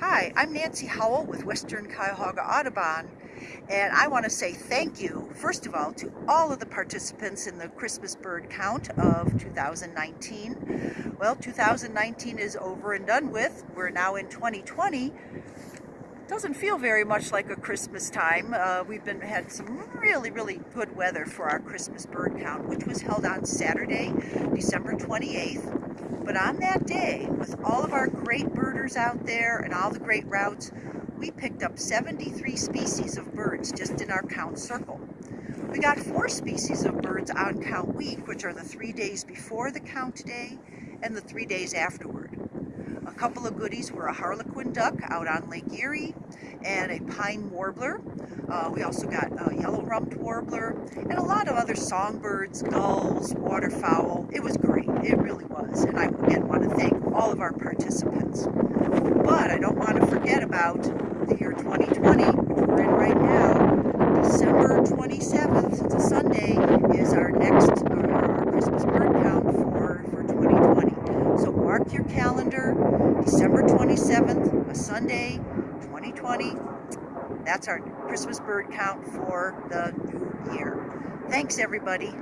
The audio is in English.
Hi, I'm Nancy Howell with Western Cuyahoga Audubon, and I want to say thank you, first of all, to all of the participants in the Christmas bird count of 2019. Well, 2019 is over and done with. We're now in 2020. Doesn't feel very much like a Christmas time. Uh, we've been had some really, really good weather for our Christmas bird count, which was held on Saturday, December 28th. But on that day, with all of our great birders out there and all the great routes, we picked up 73 species of birds just in our count circle. We got four species of birds on count week, which are the three days before the count day and the three days afterward. Couple of goodies were a harlequin duck out on Lake Erie and a pine warbler. Uh, we also got a yellow-rumped warbler and a lot of other songbirds, gulls, waterfowl. It was great. It really was. And I again want to thank all of our participants. But I don't want to forget about the year 2020, which we're in right now. December 27th, it's a Sunday, is our next our, our Christmas bird count for, for 2020. So mark your calendar, December 27th, a Sunday, 2020. That's our Christmas bird count for the new year. Thanks, everybody.